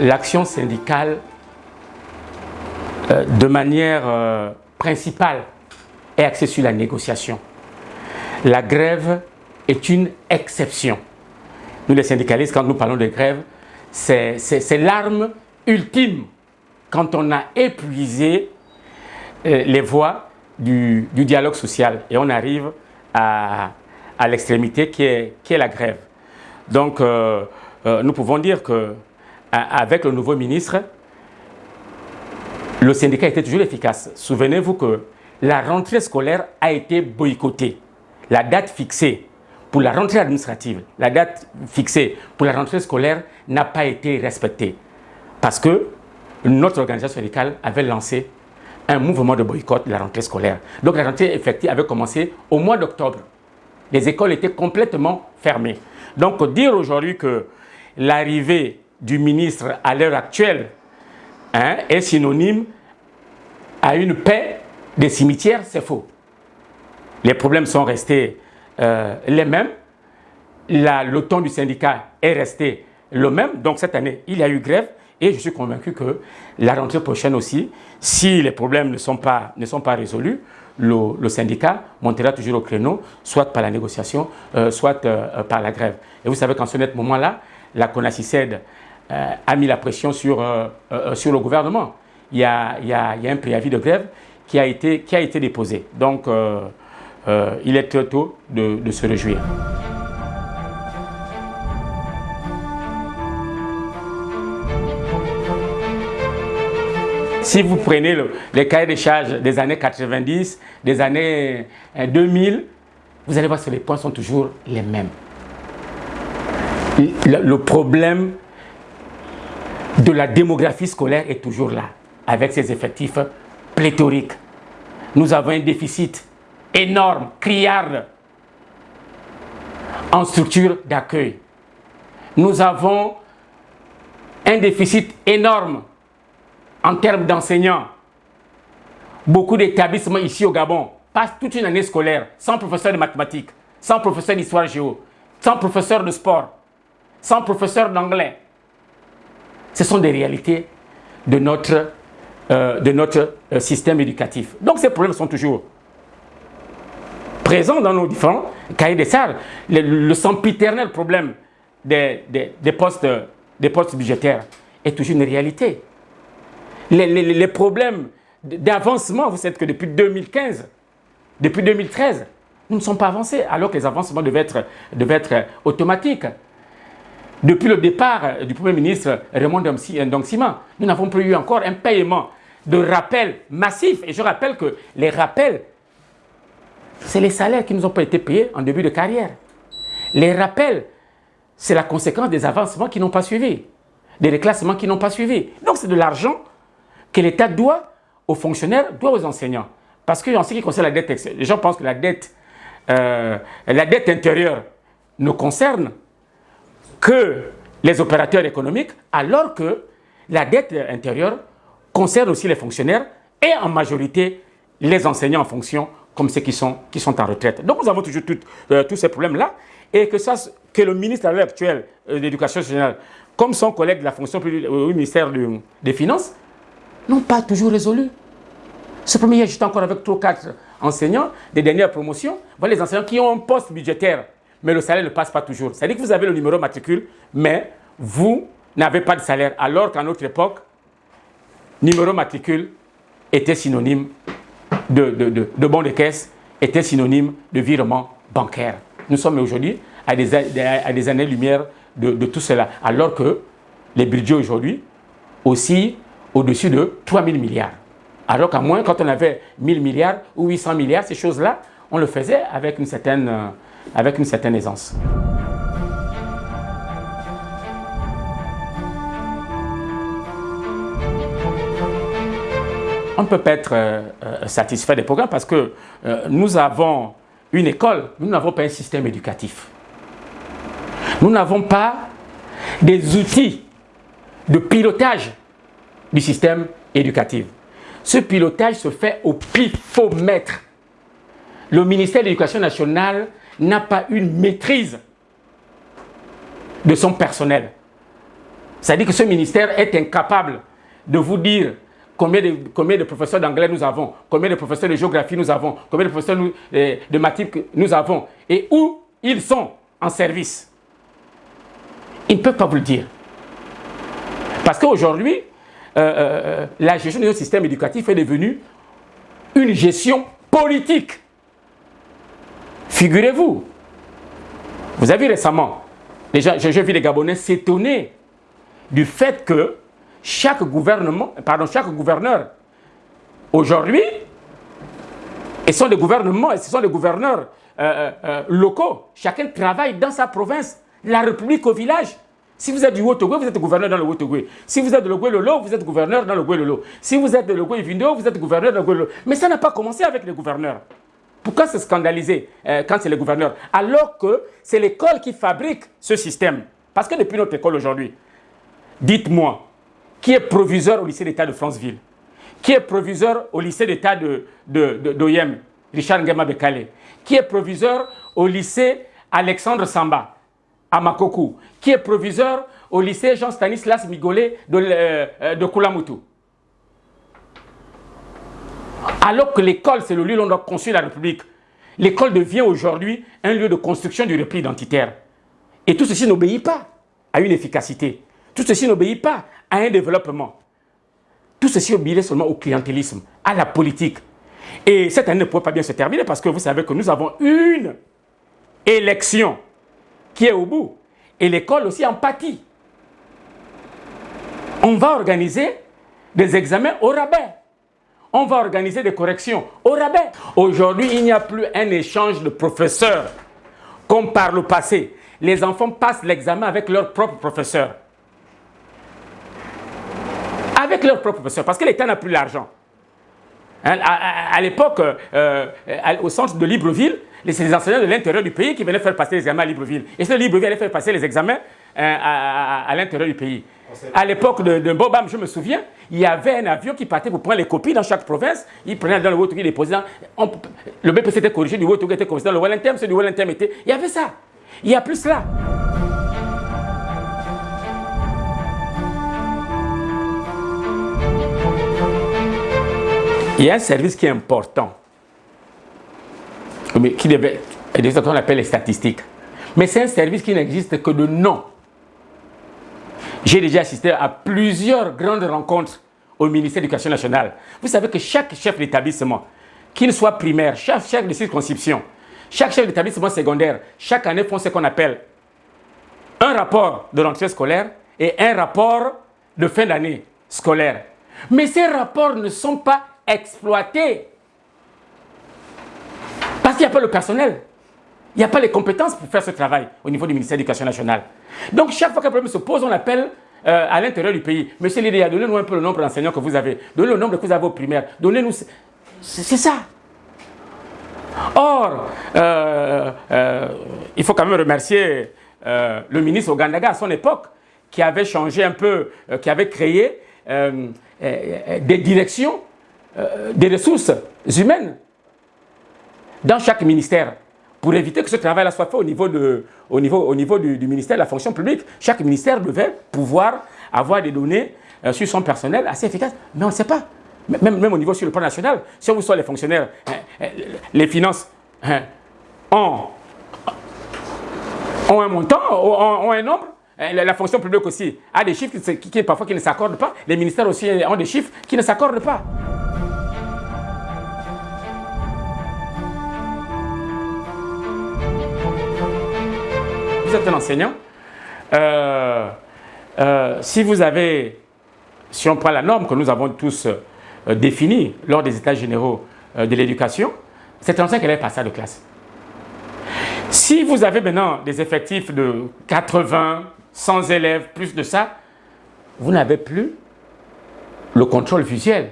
l'action syndicale, euh, de manière euh, principale, est axée sur la négociation. La grève est une exception. Nous, les syndicalistes, quand nous parlons de grève, c'est l'arme ultime quand on a épuisé euh, les voies du, dialogue social et on arrive à, l'extrémité qui est, qui est la grève. Donc, nous pouvons dire que avec le nouveau ministre, le syndicat était toujours efficace. Souvenez-vous que la rentrée scolaire a été boycottée. La date fixée pour la rentrée administrative, la date fixée pour la rentrée scolaire n'a pas été respectée. Parce que notre organisation syndicale avait lancé un mouvement de boycott de la rentrée scolaire. Donc la rentrée effective avait commencé au mois d'octobre. Les écoles étaient complètement fermées. Donc dire aujourd'hui que l'arrivée du ministre à l'heure actuelle hein, est synonyme à une paix des cimetières, c'est faux. Les problèmes sont restés euh, les mêmes. le ton du syndicat est resté le même. Donc cette année, il y a eu grève et je suis convaincu que la rentrée prochaine aussi, si les problèmes ne sont pas, ne sont pas résolus, le, syndicat montera toujours au créneau, soit par la négociation, euh, soit euh, par la grève. Et vous savez qu'en ce moment-là, la CONACICED a mis la pression sur, euh, euh, sur le gouvernement. Il y, a, il, y a, un préavis de grève qui a été, qui a été déposé. Donc, il est très tôt de, de se réjouir. Si vous prenez le, les cahiers des charges des années 90, des années 2000, vous allez voir que les points sont toujours les mêmes. Le problème de la démographie scolaire est toujours là, avec ses effectifs pléthoriques. Nous avons un déficit énorme, criard, en structure d'accueil. Nous avons un déficit énorme en termes d'enseignants. Beaucoup d'établissements ici au Gabon passent toute une année scolaire sans professeur de mathématiques, sans professeur d'histoire géo, sans professeur de sport, sans professeur d'anglais. Ce sont des réalités de notre, euh, de notre euh, système éducatif. Donc ces problèmes sont toujours présents dans nos différents cahiers des salles. Le, sempiternel problème des, des, postes, des postes budgétaires est toujours une réalité. Les, les, problèmes d'avancement, vous savez que depuis 2015, depuis 2013, nous ne sommes pas avancés, alors que les avancements devaient être, devaient être automatiques. Depuis le départ du Premier ministre Raymond Dongsima, nous n'avons plus eu encore un paiement de rappel massif. Et je rappelle que les rappels, c'est les salaires qui ne nous ont pas été payés en début de carrière. Les rappels, c'est la conséquence des avancements qui n'ont pas suivi, des reclassements qui n'ont pas suivi. Donc c'est de l'argent que l'État doit aux fonctionnaires, doit aux enseignants. Parce que ce qui concerne la dette, les gens pensent que la dette, euh, la dette intérieure nous concerne que les opérateurs économiques, alors que la dette intérieure concerne aussi les fonctionnaires et en majorité les enseignants en fonction comme ceux qui sont, qui sont en retraite. Donc nous avons toujours euh, tous ces problèmes-là et que, ça, que le ministre à l'heure actuelle euh, de comme son collègue de la fonction publique euh, au ministère des Finances, n'ont pas toujours résolu. Ce premier, j'étais encore avec trois quatre enseignants des dernières promotions. Les enseignants qui ont un poste budgétaire mais le salaire ne passe pas toujours. C'est-à-dire que vous avez le numéro matricule, mais vous n'avez pas de salaire. Alors qu'à notre époque, numéro matricule était synonyme de, de, de, bon de caisse, était synonyme de virement bancaire. Nous sommes aujourd'hui à des, à des années-lumière de, de, tout cela. Alors que les budgets aujourd'hui aussi au-dessus de 3 000 milliards. Alors qu'à moins, quand on avait 1000 milliards ou 800 milliards, ces choses-là, on le faisait avec une certaine euh, avec une certaine aisance. On ne peut pas être euh, euh, satisfait des programmes parce que euh, nous avons une école, nous n'avons pas un système éducatif. Nous n'avons pas des outils de pilotage du système éducatif. Ce pilotage se fait au pifomètre. Le ministère de l'Éducation nationale n'a pas une maîtrise de son personnel. C'est-à-dire que ce ministère est incapable de vous dire combien de, combien de professeurs d'anglais nous avons, combien de professeurs de géographie nous avons, combien de professeurs de, de mathématiques nous avons, et où ils sont en service. Ils ne peuvent pas vous le dire. Parce qu'aujourd'hui, euh, euh, la gestion de notre système éducatif est devenue une gestion politique. Figurez-vous, vous avez récemment, j'ai vu les Gabonais s'étonner du fait que chaque gouvernement, pardon, chaque gouverneur, aujourd'hui, et sont des gouvernements, et ce sont des gouverneurs euh, euh, locaux, chacun travaille dans sa province, la République au village. Si vous êtes du Haut-Togo, vous êtes gouverneur dans le Haut-Togo. Si vous êtes de l'Ogoué-Lolo, vous êtes gouverneur dans le Goué-Lolo. Si vous êtes de l'Ogoué-Vindo, vous êtes gouverneur dans le Goué-Lolo. Mais ça n'a pas commencé avec les gouverneurs. Pourquoi se scandaliser euh, quand c'est les gouverneurs Alors que c'est l'école qui fabrique ce système. Parce que depuis notre école aujourd'hui, dites-moi, qui est proviseur au lycée d'État de Franceville? Qui est proviseur au lycée d'État d'Oyem, de, de, Richard Ngema Bekale? Qui est proviseur au lycée Alexandre Samba à Makoku, qui est proviseur au lycée Jean-Stanislas Migolet de, euh, de Kulamutu. Alors que l'école, c'est le lieu où on doit construire la République, l'école devient aujourd'hui un lieu de construction du repli identitaire. Et tout ceci n'obéit pas à une efficacité. Tout ceci n'obéit pas à un développement. Tout ceci obéit seulement au clientélisme, à la politique. Et cette année ne pourrait pas bien se terminer parce que vous savez que nous avons une élection qui est au bout. Et l'école aussi en pâtit. On va organiser des examens au rabais. On va organiser des corrections au rabais. Aujourd'hui, il n'y a plus un échange de professeurs comme par le passé. Les enfants passent l'examen avec leur propre professeur. Avec leur propre professeur, parce que l'État n'a plus l'argent. Hein, à, l'époque, euh, euh, au centre de Libreville, c'est les enseignants de l'intérieur du pays qui venaient faire passer les examens à Libreville. Et ce Libreville allait faire passer les examens euh, à, l'intérieur du pays. À l'époque de, Bobam, je me souviens, il y avait un avion qui partait pour prendre les copies dans chaque province. Il prenait dans le Haut-Togo, il les posait dans, Le BPC était corrigé, du Haut-Togo était corrigé dans le Wellington, c'est du était... Il y avait ça. Il y a plus là. Il y a un service qui est important, qui devait, qu'on appelle les statistiques. Mais c'est un service qui n'existe que de nom. J'ai déjà assisté à plusieurs grandes rencontres au ministère de l'Éducation nationale. Vous savez que chaque chef d'établissement, qu'il soit primaire, chaque chef de circonscription, chaque chef d'établissement secondaire, chaque année font ce qu'on appelle un rapport de rentrée scolaire et un rapport de fin d'année scolaire. Mais ces rapports ne sont pas exploiter. Parce qu'il n'y a pas le personnel. Il n'y a pas les compétences pour faire ce travail au niveau du ministère de l'Éducation nationale. Donc, chaque fois qu'un problème se pose, on appelle euh, à l'intérieur du pays. Monsieur Lydia, donnez-nous un peu le nombre d'enseignants que vous avez. Donnez le nombre que vous avez au primaire. Donnez-nous... C'est ça. Or, euh, euh, il faut quand même remercier le ministre Ogandaga à son époque, qui avait changé un peu, qui avait créé des directions des ressources humaines dans chaque ministère pour éviter que ce travail-là soit fait au niveau, du, ministère de la fonction publique. Chaque ministère devait pouvoir avoir des données euh, sur son personnel assez efficaces. Mais on ne sait pas. Même, au niveau sur le plan national, si on vous soit les fonctionnaires, hein, hein, les finances hein, ont, ont, un montant, ont, un nombre, la, fonction publique aussi a des chiffres qui, qui parfois qui ne s'accordent pas. Les ministères aussi ont des chiffres qui ne s'accordent pas. Un enseignant, euh, euh, si vous avez, si on prend la norme que nous avons tous euh, définie lors des états généraux de l'éducation, c'est un enseignant qui allait passer de classe. Si vous avez maintenant des effectifs de 80, 100 élèves, plus de ça, vous n'avez plus le contrôle visuel.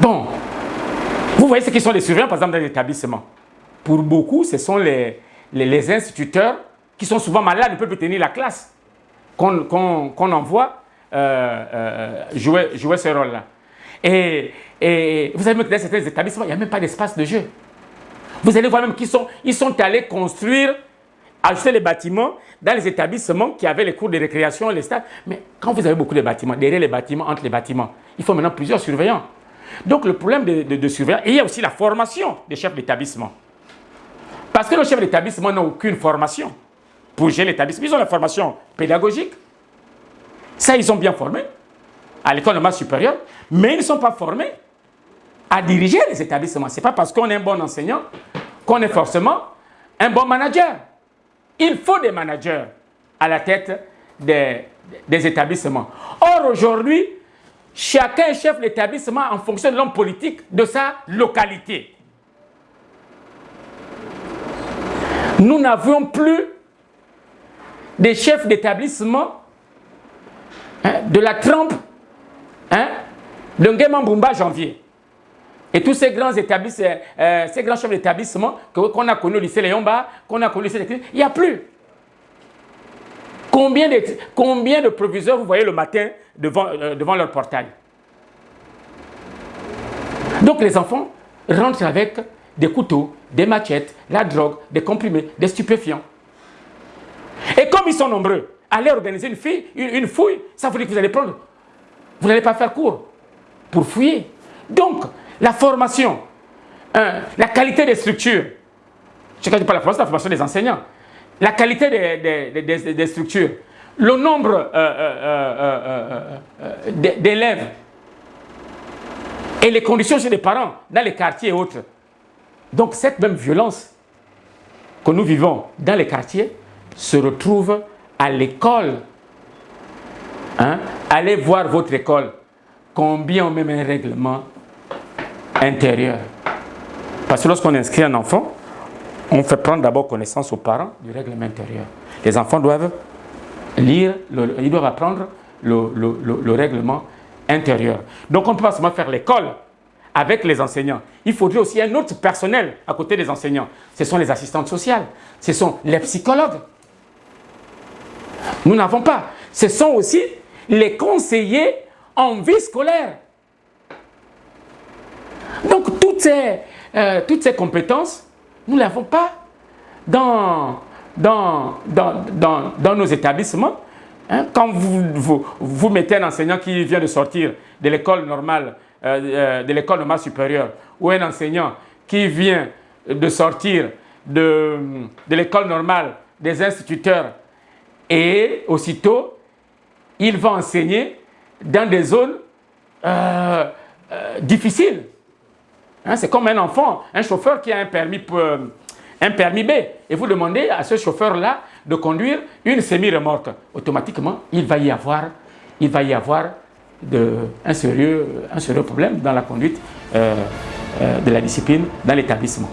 Bon, vous voyez ce qui sont les surveillants, par exemple, dans l'établissement. Pour beaucoup, ce sont les, les, instituteurs qui sont souvent malades ne peuvent plus tenir la classe, qu'on envoie euh, euh, jouer, jouer ce rôle-là. Et, et, vous savez, dans certains établissements, il n'y a même pas d'espace de jeu. Vous allez voir même qu'ils sont, ils sont allés construire ajouter les bâtiments dans les établissements qui avaient les cours de récréation, les stades. Mais quand vous avez beaucoup de bâtiments, derrière les bâtiments, entre les bâtiments, il faut maintenant plusieurs surveillants. Donc le problème de, de, et il y a aussi la formation des chefs d'établissement. Parce que nos chefs d'établissement n'ont aucune formation pour gérer l'établissement. Ils ont la formation pédagogique. Ça, ils ont bien formé à l'école supérieure, mais ils ne sont pas formés à diriger les établissements. Ce n'est pas parce qu'on est un bon enseignant qu'on est forcément un bon manager. Il faut des managers à la tête des, établissements. Or, aujourd'hui, chacun chef d'établissement en fonction de l'homme politique de sa localité. Nous n'avions plus des chefs d'établissement hein, de la trempe hein, de Ngema Janvier. Et tous ces grands établissements, euh, ces grands chefs d'établissement qu'on a connus au lycée Léonba, qu'on a connus au lycée il n'y a plus. Combien de, combien de proviseurs vous voyez le matin devant, euh, devant leur portail? Donc les enfants rentrent avec des couteaux, des machettes, la drogue, des comprimés, des stupéfiants. Et comme ils sont nombreux, aller organiser une, fille, une, fouille, ça veut dire que vous allez prendre, vous n'allez pas faire cours pour fouiller. Donc, la formation, hein, la qualité des structures, je ne dis pas la formation, la formation des enseignants, la qualité des, structures, le nombre euh, euh, euh, d'élèves et les conditions chez les parents dans les quartiers et autres. Donc cette même violence que nous vivons dans les quartiers se retrouve à l'école. Hein? Allez voir votre école. Combien on met un règlement intérieur? Parce que lorsqu'on inscrit un enfant, on fait prendre d'abord connaissance aux parents du règlement intérieur. Les enfants doivent lire, ils doivent apprendre le, le règlement intérieur. Donc on ne peut pas seulement faire l'école avec les enseignants. Il faudrait aussi un autre personnel à côté des enseignants. Ce sont les assistantes sociales, ce sont les psychologues. Nous n'avons pas. Ce sont aussi les conseillers en vie scolaire. Donc toutes ces, euh, toutes ces compétences, nous ne l'avons pas dans, dans, dans, dans, nos établissements. Hein. Quand vous, vous, vous mettez un enseignant qui vient de sortir de l'école normale euh, euh, de l'école normale supérieure ou un enseignant qui vient de sortir de, de l'école normale des instituteurs et aussitôt, il va enseigner dans des zones euh, difficiles. Hein, c'est comme un enfant, un chauffeur qui a un permis, un permis B. Et vous demandez à ce chauffeur-là de conduire une semi-remorque. Automatiquement, il va y avoir, il va y avoir de, un, sérieux, un sérieux problème dans la conduite euh, euh, de la discipline dans l'établissement.